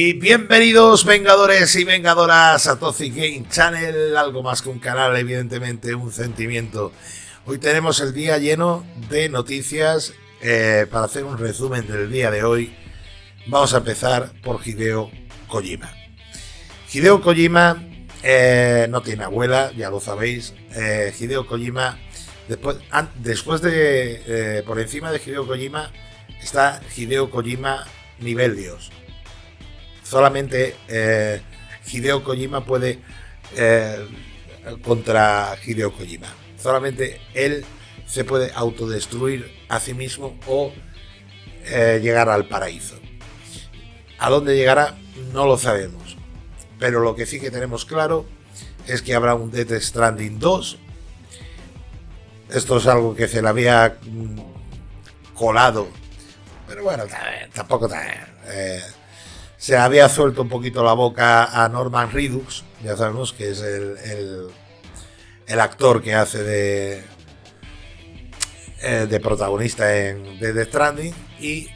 Y bienvenidos Vengadores y Vengadoras a Toxic Game Channel, algo más que un canal, evidentemente un sentimiento. Hoy tenemos el día lleno de noticias eh, para hacer un resumen del día de hoy. Vamos a empezar por Hideo Kojima. Hideo Kojima eh, no tiene abuela, ya lo sabéis. Eh, Hideo Kojima, después, después de, por encima de Hideo Kojima, está Hideo Kojima nivel Dios solamente eh, Hideo Kojima puede eh, contra Hideo Kojima. Solamente él se puede autodestruir a sí mismo o eh, llegar al paraíso. ¿A dónde llegará? No lo sabemos. Pero lo que sí que tenemos claro es que habrá un Death Stranding 2. Esto es algo que se le había mm, colado. Pero bueno, tampoco se había suelto un poquito la boca a Norman Redux, ya sabemos que es el, el, actor que hace de, eh, de protagonista en The Stranding y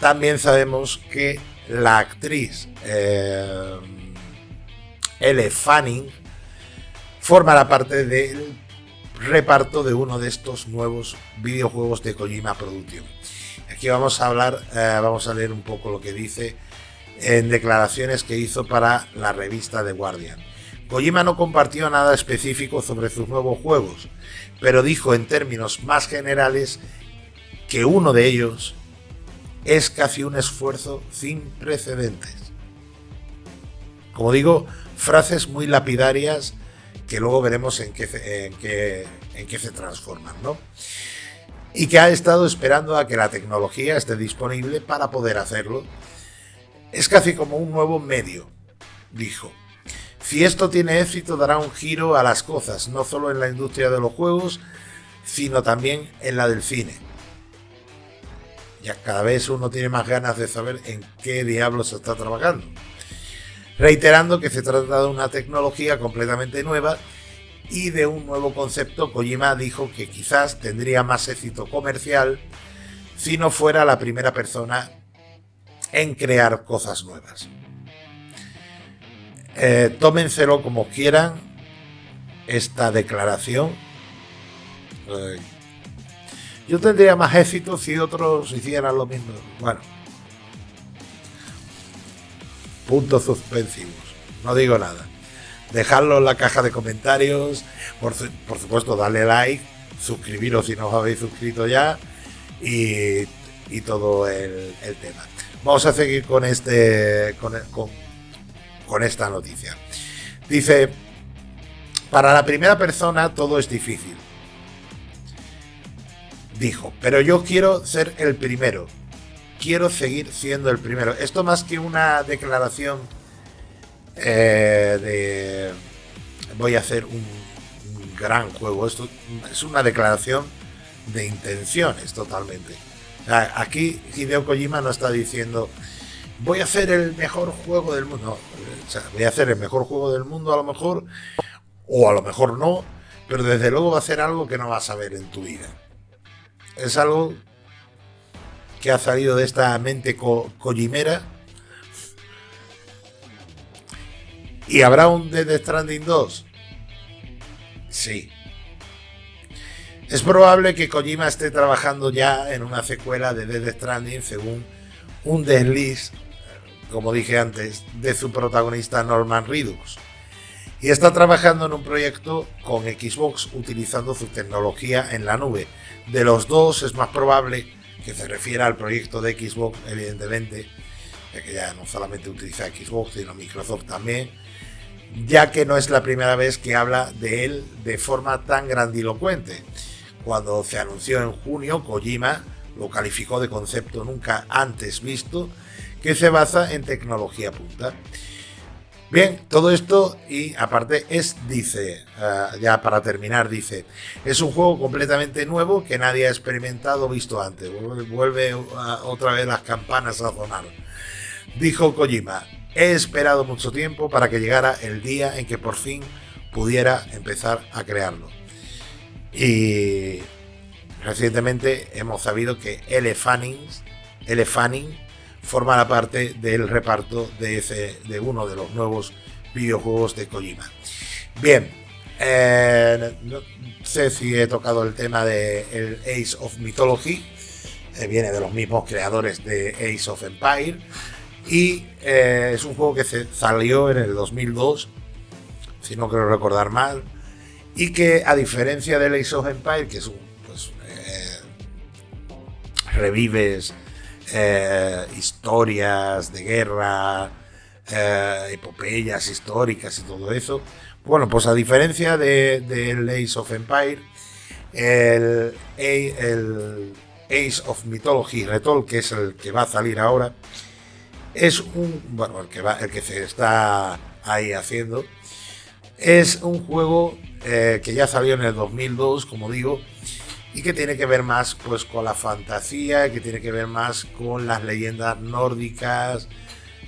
también sabemos que la actriz eh, Elle Fanning formará parte del reparto de uno de estos nuevos videojuegos de Kojima Production. Aquí vamos a hablar, eh, vamos a leer un poco lo que dice en declaraciones que hizo para la revista The Guardian. Kojima no compartió nada específico sobre sus nuevos juegos, pero dijo en términos más generales que uno de ellos es casi un esfuerzo sin precedentes. Como digo, frases muy lapidarias que luego veremos en qué, en qué se transforman, ¿no? Y que ha estado esperando a que la tecnología esté disponible para poder hacerlo es casi como un nuevo medio, dijo. Si esto tiene éxito dará un giro a las cosas, no solo en la industria de los juegos, sino también en la del cine. Ya cada vez uno tiene más ganas de saber en qué diablos se está trabajando. Reiterando que se trata de una tecnología completamente nueva y de un nuevo concepto, Kojima dijo que quizás tendría más éxito comercial si no fuera la primera persona en crear cosas nuevas. Eh, tómenselo como quieran esta declaración. yo tendría más éxito si otros hicieran lo mismo. Bueno, puntos suspensivos. No digo nada. Dejadlo en la caja de comentarios. Por, supuesto, dale like, suscribiros si no os habéis suscrito ya. Y, todo el tema. Vamos a seguir con, este, con, esta noticia. Dice, para la primera persona todo es difícil. Dijo, pero yo quiero ser el primero. Quiero seguir siendo el primero. Esto más que una declaración eh, de voy a hacer un, un gran juego. Esto es una declaración de intenciones totalmente. Aquí Hideo Kojima no está diciendo voy a hacer el mejor juego del mundo. voy a hacer el mejor juego del mundo a lo mejor, o a lo mejor no, pero desde luego va a hacer algo que no vas a ver en tu vida. Es algo que ha salido de esta mente kojimera. ¿Y habrá un Dead Stranding 2? Sí, es probable que Kojima esté trabajando ya en una secuela de Dead Stranding según un desliz, como dije antes, de su protagonista Norman Redux. Y está trabajando en un proyecto con Xbox utilizando su tecnología en la nube. De los dos es más probable que se refiera al proyecto de Xbox, evidentemente, ya que ya no solamente utiliza Xbox, sino Microsoft también, ya que no es la primera vez que habla de él de forma tan grandilocuente. Cuando se anunció en junio, Kojima lo calificó de concepto nunca antes visto, que se basa en tecnología punta. Bien, todo esto y aparte es, dice, ah, ya para terminar, dice, es un juego completamente nuevo que nadie ha experimentado o visto antes. Vuelve, otra vez las campanas a sonar. Dijo Kojima, he esperado mucho tiempo para que llegara el día en que por fin pudiera empezar a crearlo. Y recientemente hemos sabido que L. Fanning, formará parte del reparto de, ese, de uno de los nuevos videojuegos de Kojima. Bien, eh, no sé si he tocado el tema de el Ace of Mythology, eh, viene de los mismos creadores de Ace of Empire y eh, es un juego que salió en el 2002, si no quiero recordar mal, y que a diferencia del Ace of Empire, que es un revives historias de guerra, epopeyas históricas y todo eso, bueno, pues a diferencia del de, Ace of Empire, el, Ace of Mythology Retold, que es el que va a salir ahora, es un. Bueno, el que, va, el que se está ahí haciendo. Es un juego eh, que ya salió en el 2002, como digo, y que tiene que ver más pues, con la fantasía, que tiene que ver más con las leyendas nórdicas,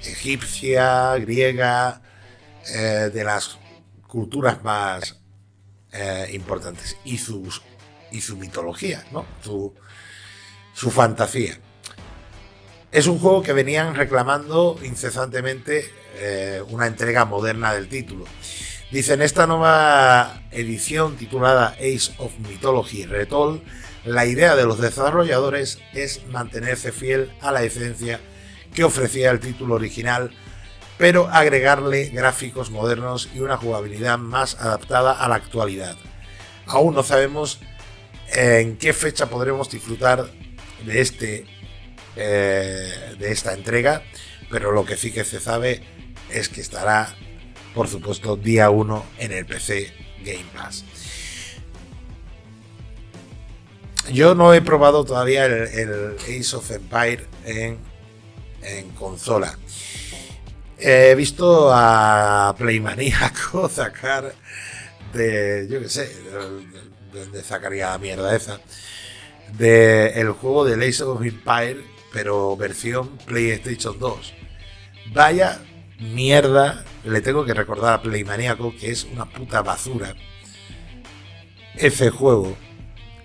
egipcia, griega, eh, de las culturas más eh, importantes y, sus, y su mitología, ¿no? su, su fantasía. Es un juego que venían reclamando incesantemente eh, una entrega moderna del título. Dicen, esta nueva edición titulada Ace of Mythology Retold, la idea de los desarrolladores es mantenerse fiel a la esencia que ofrecía el título original pero agregarle gráficos modernos y una jugabilidad más adaptada a la actualidad. Aún no sabemos en qué fecha podremos disfrutar de, este, eh, de esta entrega, pero lo que sí que se sabe es que estará, por supuesto, día 1 en el PC Game Pass. Yo no he probado todavía el, Ace of Empire en, consola. He visto a Playmaníaco sacar de, yo qué sé, de dónde sacaría la mierda esa, de el juego de Lace of Empire, pero versión PlayStation 2. Vaya mierda, le tengo que recordar a Playmaníaco que es una puta basura. Ese juego,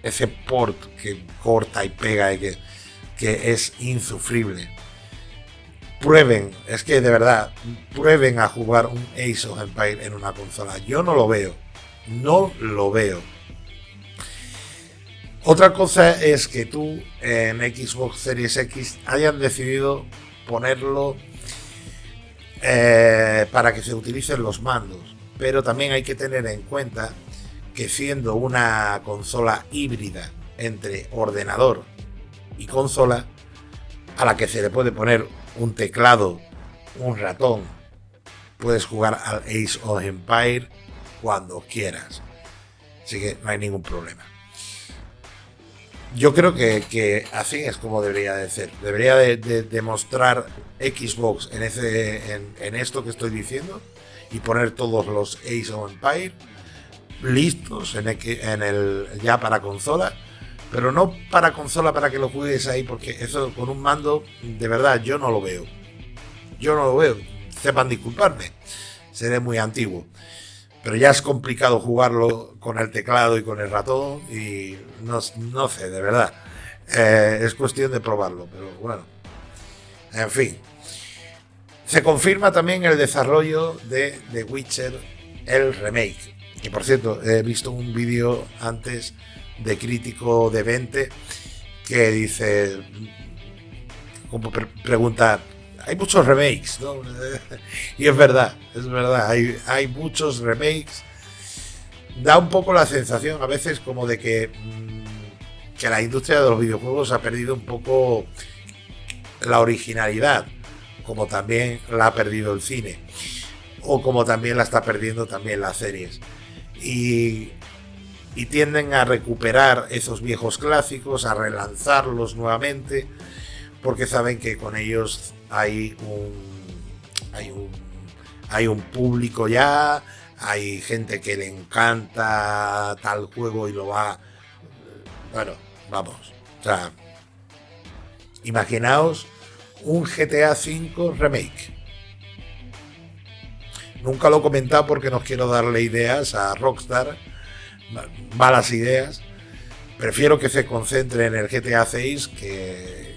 ese port que corta y pega y que, que es insufrible prueben, es que de verdad, prueben a jugar un Ace of Empire en una consola. Yo no lo veo, no lo veo. Otra cosa es que tú en Xbox Series X hayan decidido ponerlo eh, para que se utilicen los mandos, pero también hay que tener en cuenta que siendo una consola híbrida entre ordenador y consola, a la que se le puede poner un teclado, un ratón. Puedes jugar al Ace of Empire cuando quieras. Así que no hay ningún problema. Yo creo que, así es como debería de ser. Debería de, demostrar Xbox en, esto que estoy diciendo y poner todos los Ace of Empire listos en en el, ya para consola pero no para consola para que lo juegues ahí, porque eso con un mando, de verdad, yo no lo veo. Yo no lo veo. Sepan disculparme, seré muy antiguo. Pero ya es complicado jugarlo con el teclado y con el ratón y no, sé, de verdad. Eh, es cuestión de probarlo, pero bueno. En fin. Se confirma también el desarrollo de The Witcher, el remake. Y por cierto, he visto un vídeo antes de crítico de 20 que dice, como pregunta, hay muchos remakes, ¿no? y es verdad, es verdad, hay, muchos remakes. Da un poco la sensación a veces como de que, mm, que la industria de los videojuegos ha perdido un poco la originalidad, como también la ha perdido el cine, o como también la está perdiendo también las series. Y tienden a recuperar esos viejos clásicos, a relanzarlos nuevamente, porque saben que con ellos hay un, hay un, hay un público ya, hay gente que le encanta tal juego y lo va... Bueno, vamos. O sea, imaginaos un GTA V remake. Nunca lo he comentado porque no quiero darle ideas a Rockstar malas ideas. Prefiero que se concentre en el GTA 6 que,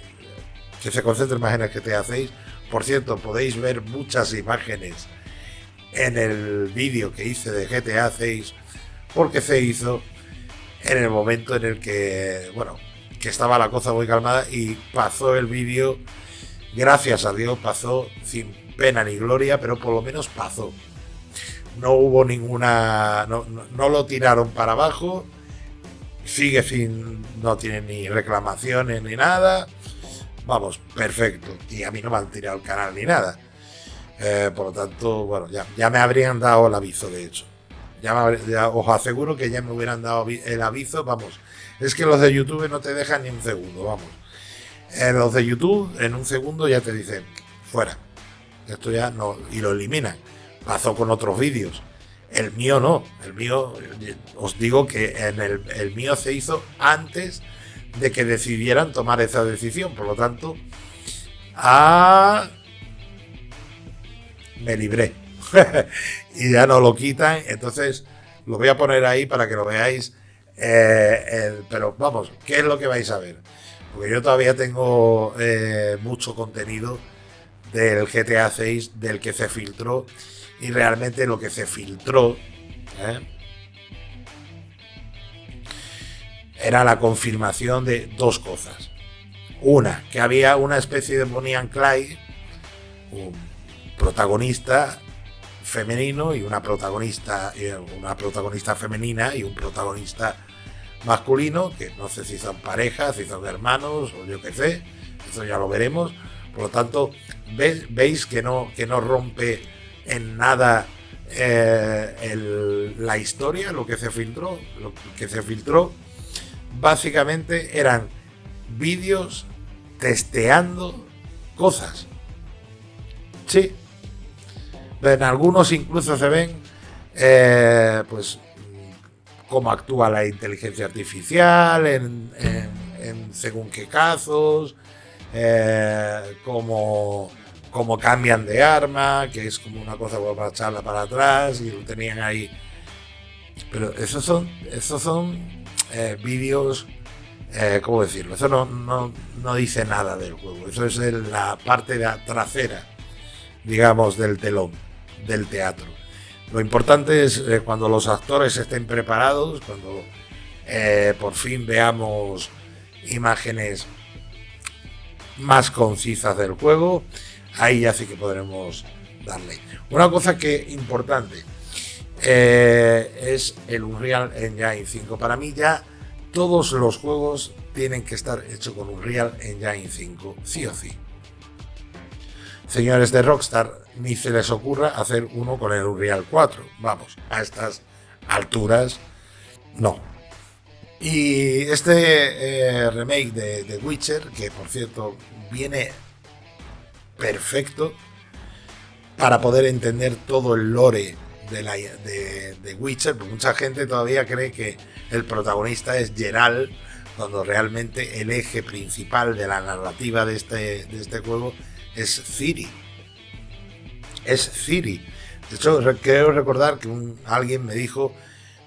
que se concentre más en el GTA 6. Por cierto, podéis ver muchas imágenes en el vídeo que hice de GTA 6 porque se hizo en el momento en el que, bueno, que estaba la cosa muy calmada y pasó el vídeo, gracias a Dios, pasó sin pena ni gloria, pero por lo menos pasó. No hubo ninguna, no, lo tiraron para abajo, sigue sin, no tiene ni reclamaciones ni nada. Vamos, perfecto. Y a mí no me han tirado el canal ni nada. Eh, por lo tanto, bueno, ya, ya me habrían dado el aviso, de hecho. Ya, os aseguro que ya me hubieran dado el aviso, vamos. Es que los de YouTube no te dejan ni un segundo, vamos. En los de YouTube, en un segundo ya te dicen, fuera. Esto ya no, y lo eliminan. Pasó con otros vídeos. El mío no. El mío, os digo que en el, el mío se hizo antes de que decidieran tomar esa decisión. Por lo tanto, a... me libré. y ya no lo quitan. Entonces lo voy a poner ahí para que lo veáis. Eh, pero vamos, ¿qué es lo que vais a ver? Porque yo todavía tengo eh, mucho contenido del GTA 6 del que se filtró y realmente lo que se filtró ¿eh? Era la confirmación de dos cosas. Una, que había una especie de Bonnie and Clyde, un protagonista femenino y una protagonista, una protagonista femenina y un protagonista masculino, que no sé si son parejas, si son hermanos o yo qué sé, eso ya lo veremos. Por lo tanto, veis que no, que no rompe en nada eh, la historia, lo que se filtró, lo que se filtró, básicamente eran vídeos testeando cosas. Sí, en algunos incluso se ven eh, pues cómo actúa la inteligencia artificial en, según qué casos, eh, cómo, cambian de arma, que es como una cosa para echarla para atrás y lo tenían ahí. Pero esos son, esos son eh, vídeos, ¿cómo decirlo? Eso no, no, no, dice nada del juego, eso es la parte de trasera, digamos, del telón del teatro. Lo importante es eh, cuando los actores estén preparados, cuando eh, por fin veamos imágenes más concisas del juego, ahí ya sí que podremos darle. Una cosa que importante eh, es el Unreal Engine 5. Para mí ya todos los juegos tienen que estar hechos con Unreal Engine 5, sí o sí señores de Rockstar, ni se les ocurra hacer uno con el Unreal 4. Vamos, a estas alturas, no. Y este eh, remake de, The Witcher, que por cierto viene perfecto para poder entender todo el lore de, la, de, Witcher, porque mucha gente todavía cree que el protagonista es Geralt, cuando realmente el eje principal de la narrativa de este, de este juego es Ciri. Es Ciri. De hecho, quiero recordar que alguien me dijo,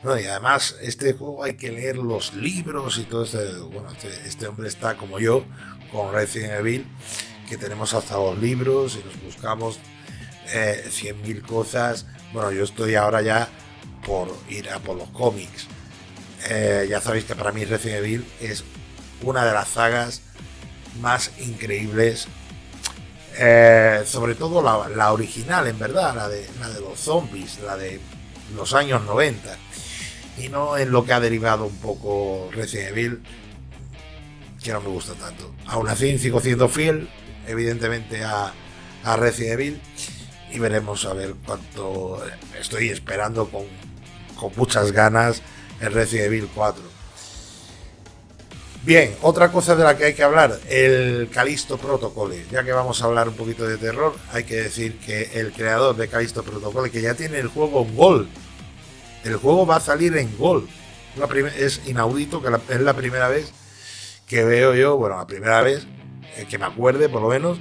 no, y además este juego hay que leer los libros y todo esto. Bueno, este, este, hombre está como yo, con Resident Evil, que tenemos hasta los libros y nos buscamos eh, 100.000 cosas. Bueno, yo estoy ahora ya por ir a por los cómics. Eh, ya sabéis que para mí Resident Evil es una de las sagas más increíbles eh, sobre todo la, original, en verdad, la de, la de los zombies, la de los años 90. Y no en lo que ha derivado un poco Resident Evil, que no me gusta tanto. Aún así, sigo siendo fiel, evidentemente, a, a Resident Evil. Y veremos a ver cuánto estoy esperando con, con muchas ganas el Resident Evil 4. Bien, otra cosa de la que hay que hablar, el Calisto Protocol. Ya que vamos a hablar un poquito de terror, hay que decir que el creador de Calisto Protocol, que ya tiene el juego en Gol, el juego va a salir en Gol. es inaudito, que es la primera vez que veo yo, bueno, la primera vez eh, que me acuerde por lo menos,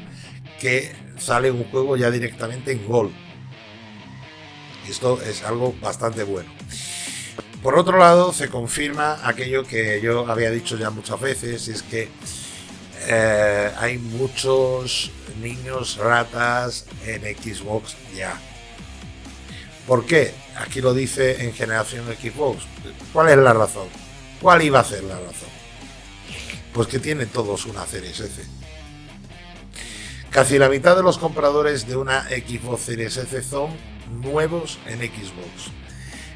que sale un juego ya directamente en Gol. Y esto es algo bastante bueno. Por otro lado, se confirma aquello que yo había dicho ya muchas veces, es que eh, hay muchos niños ratas en Xbox ya. ¿Por qué? Aquí lo dice en generación Xbox. ¿Cuál es la razón? ¿Cuál iba a ser la razón? Pues que tienen todos una Series S. Casi la mitad de los compradores de una Xbox Series S son nuevos en Xbox.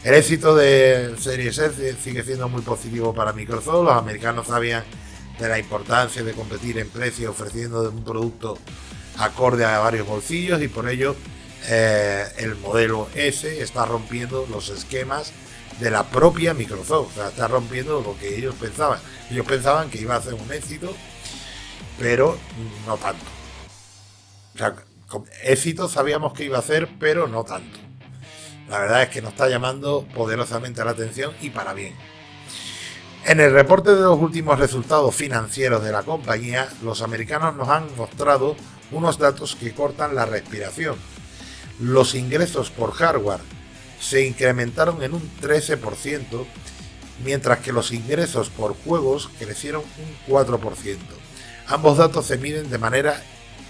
El éxito de Series S sigue siendo muy positivo para Microsoft. Los americanos sabían de la importancia de competir en precio ofreciendo un producto acorde a varios bolsillos y por ello eh, el modelo S está rompiendo los esquemas de la propia Microsoft, o sea, está rompiendo lo que ellos pensaban. Ellos pensaban que iba a ser un éxito, pero no tanto. Sea, éxito sabíamos que iba a ser, pero no tanto. La verdad es que nos está llamando poderosamente la atención y para bien. En el reporte de los últimos resultados financieros de la compañía, los americanos nos han mostrado unos datos que cortan la respiración. Los ingresos por hardware se incrementaron en un 13%, mientras que los ingresos por juegos crecieron un 4%. Ambos datos se miden de manera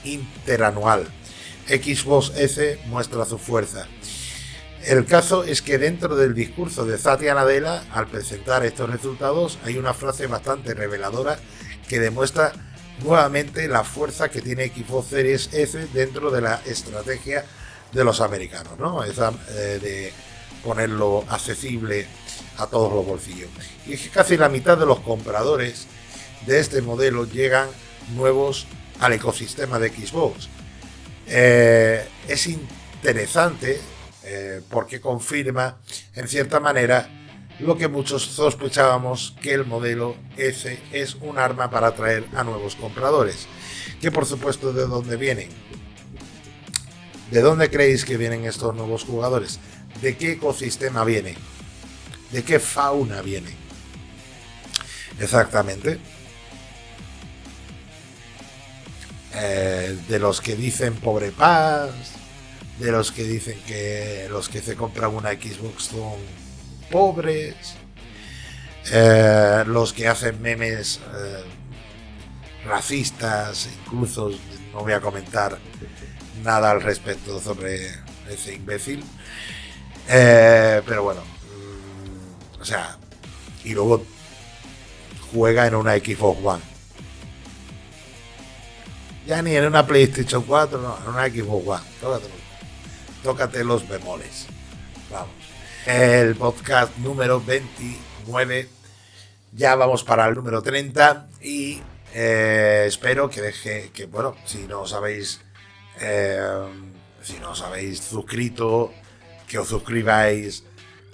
interanual. Xbox S muestra su fuerza. El caso es que dentro del discurso de Satya Nadella, al presentar estos resultados, hay una frase bastante reveladora que demuestra nuevamente la fuerza que tiene Xbox Series S dentro de la estrategia de los americanos, ¿no? Esa eh, de ponerlo accesible a todos los bolsillos. Y es que casi la mitad de los compradores de este modelo llegan nuevos al ecosistema de Xbox. Eh, es interesante eh, porque confirma, en cierta manera, lo que muchos sospechábamos que el modelo S es un arma para atraer a nuevos compradores. Que por supuesto, ¿de dónde vienen? ¿De dónde creéis que vienen estos nuevos jugadores? ¿De qué ecosistema vienen? ¿De qué fauna vienen? Exactamente. Eh, de los que dicen pobre paz, de los que dicen que los que se compran una Xbox son pobres, eh, los que hacen memes eh, racistas, incluso no voy a comentar nada al respecto sobre ese imbécil. Pero bueno, mm, o sea, y luego juega en una Xbox One. Ya ni en una PlayStation 4, no, en una Xbox One. Tócate, tócate los bemoles. Vamos. El podcast número 29. Ya vamos para el número 30 y eh, espero que deje, que bueno, si no os habéis eh, si no os suscrito, que os suscribáis,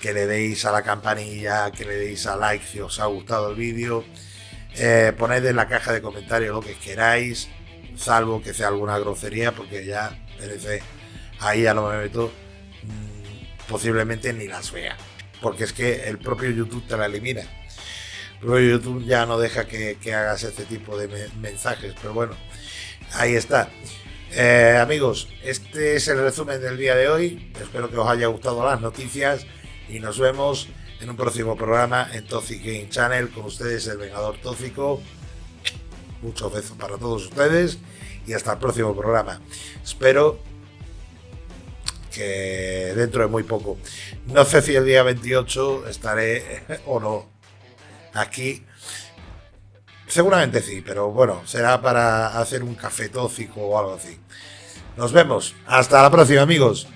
que le deis a la campanilla, que le deis a like si os ha gustado el vídeo. Eh, poned en la caja de comentarios lo que queráis, salvo que sea alguna grosería, porque ya merece, ahí ya no me meto, mm, posiblemente ni las vea, porque es que el propio YouTube te la elimina. El propio YouTube ya no deja que, que hagas este tipo de mensajes, pero bueno, ahí está. Eh, amigos, este es el resumen del día de hoy. Espero que os haya gustado las noticias y nos vemos en un próximo programa en Toxic Game Channel con ustedes, el Vengador Tóxico. Muchos besos para todos ustedes y hasta el próximo programa. Espero que dentro de muy poco, no sé si el día 28 estaré o no aquí Seguramente sí, pero bueno, será para hacer un café tóxico o algo así. Nos vemos. Hasta la próxima, amigos.